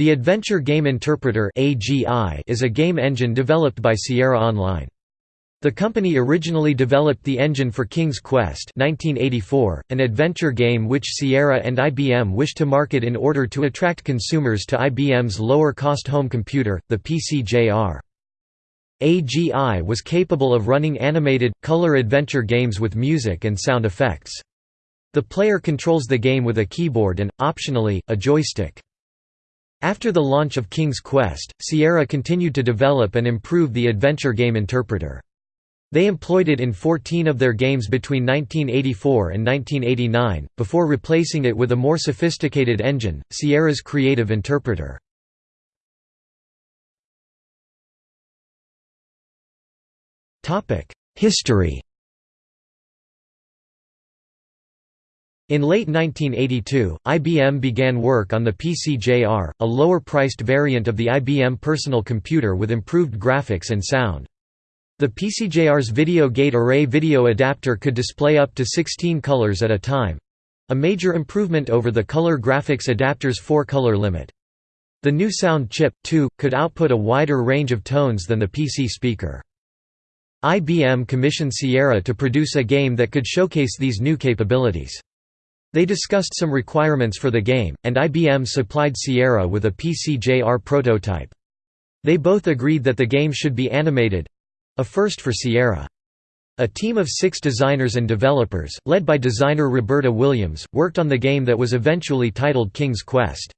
The Adventure Game Interpreter is a game engine developed by Sierra Online. The company originally developed the engine for King's Quest 1984, an adventure game which Sierra and IBM wished to market in order to attract consumers to IBM's lower-cost home computer, the PC-JR. AGI was capable of running animated, color adventure games with music and sound effects. The player controls the game with a keyboard and, optionally, a joystick. After the launch of King's Quest, Sierra continued to develop and improve the adventure game interpreter. They employed it in 14 of their games between 1984 and 1989, before replacing it with a more sophisticated engine, Sierra's Creative Interpreter. History In late 1982, IBM began work on the PC-JR, a lower-priced variant of the IBM personal computer with improved graphics and sound. The PC-JR's Video Gate Array video adapter could display up to 16 colors at a time—a major improvement over the color graphics adapter's four-color limit. The new sound chip, too, could output a wider range of tones than the PC speaker. IBM commissioned Sierra to produce a game that could showcase these new capabilities. They discussed some requirements for the game, and IBM supplied Sierra with a PC-JR prototype. They both agreed that the game should be animated—a first for Sierra. A team of six designers and developers, led by designer Roberta Williams, worked on the game that was eventually titled King's Quest.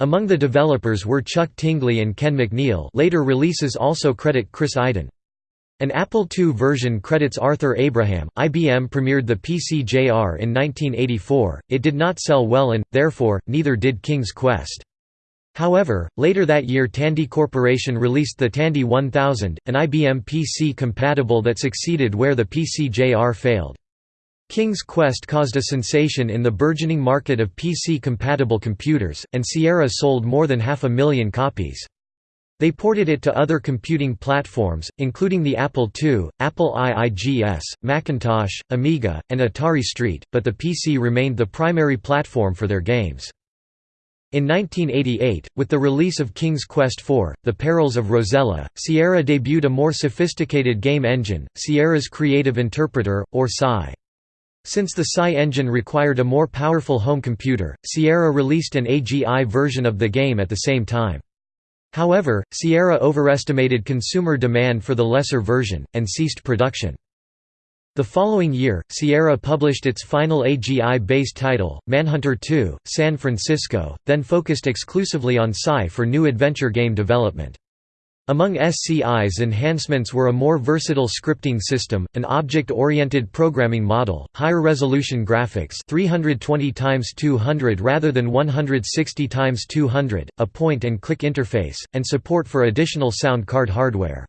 Among the developers were Chuck Tingley and Ken McNeil later releases also credit Chris Iden. An Apple II version credits Arthur Abraham. IBM premiered the PC-JR in 1984. It did not sell well and, therefore, neither did King's Quest. However, later that year Tandy Corporation released the Tandy 1000, an IBM PC compatible that succeeded where the PC-JR failed. King's Quest caused a sensation in the burgeoning market of PC-compatible computers, and Sierra sold more than half a million copies. They ported it to other computing platforms, including the Apple II, Apple IIGS, Macintosh, Amiga, and Atari ST, but the PC remained the primary platform for their games. In 1988, with the release of King's Quest IV, The Perils of Rosella, Sierra debuted a more sophisticated game engine, Sierra's Creative Interpreter, or SCI. Since the SCI engine required a more powerful home computer, Sierra released an AGI version of the game at the same time. However, Sierra overestimated consumer demand for the lesser version, and ceased production. The following year, Sierra published its final AGI-based title, Manhunter 2, San Francisco, then focused exclusively on SCI for new adventure game development. Among SCI's enhancements were a more versatile scripting system, an object-oriented programming model, higher resolution graphics 320 x 200 rather than 160 x 200, a point-and-click interface, and support for additional sound card hardware.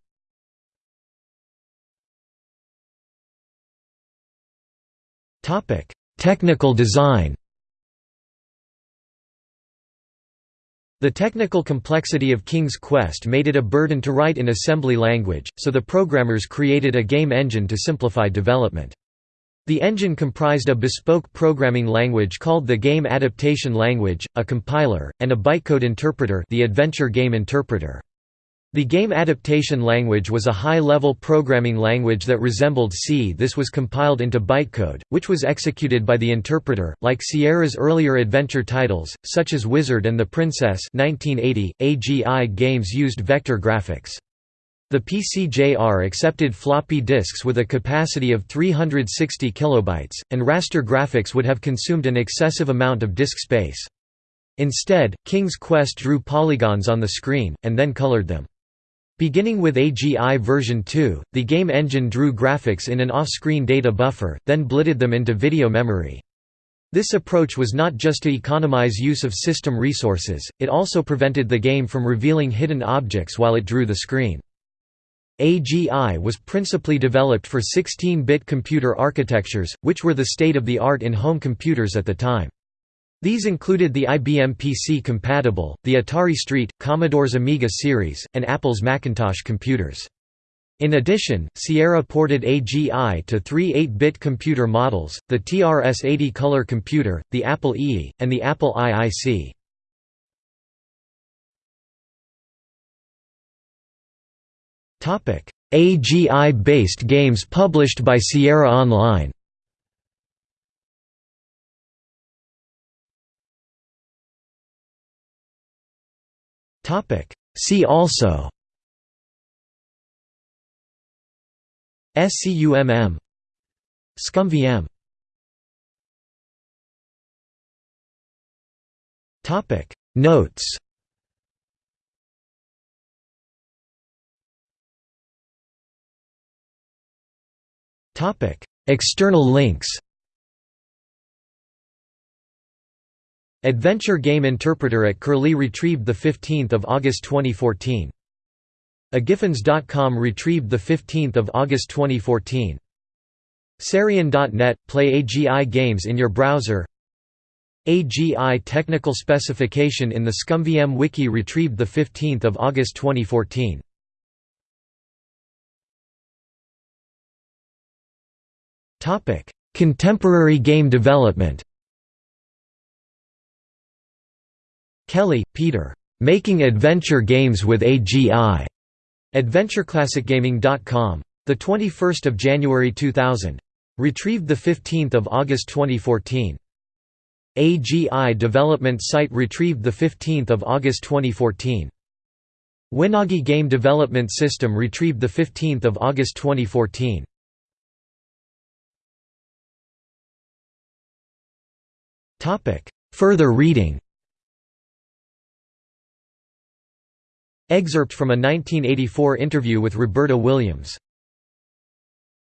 Technical design The technical complexity of King's Quest made it a burden to write in assembly language, so the programmers created a game engine to simplify development. The engine comprised a bespoke programming language called the Game Adaptation Language, a compiler, and a bytecode interpreter the Adventure Game Interpreter. The game adaptation language was a high-level programming language that resembled C. This was compiled into bytecode, which was executed by the interpreter. Like Sierra's earlier adventure titles, such as Wizard and the Princess 1980, AGI games used vector graphics. The PC-JR accepted floppy disks with a capacity of 360 kilobytes, and raster graphics would have consumed an excessive amount of disk space. Instead, King's Quest drew polygons on the screen, and then colored them. Beginning with AGI version 2, the game engine drew graphics in an off-screen data buffer, then blitted them into video memory. This approach was not just to economize use of system resources, it also prevented the game from revealing hidden objects while it drew the screen. AGI was principally developed for 16-bit computer architectures, which were the state-of-the-art in home computers at the time. These included the IBM PC-compatible, the Atari ST, Commodore's Amiga series, and Apple's Macintosh computers. In addition, Sierra ported AGI to three 8-bit computer models, the TRS-80 color computer, the Apple II, and the Apple IIC. AGI-based games published by Sierra Online See also. SCUMM ScummVM Topic. Notes. Topic. External links Adventure Game Interpreter at Curlie retrieved 15 August 2014. Agiffins.com retrieved 15 August 2014. Sarien.net – Play AGI games in your browser AGI technical specification in the ScummVM wiki retrieved 15 August 2014. Contemporary game development Kelly, Peter. Making Adventure Games with AGI. AdventureClassicGaming.com. The 21st of January 2000. Retrieved the 15th of August 2014. AGI development site retrieved the 15th of August 2014. Winagi Game Development System retrieved the 15th of August 2014. Topic: Further reading. Excerpt from a 1984 interview with Roberta Williams